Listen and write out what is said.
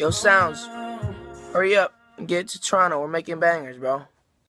Yo, Sounds, hurry up and get to Toronto. We're making bangers, bro.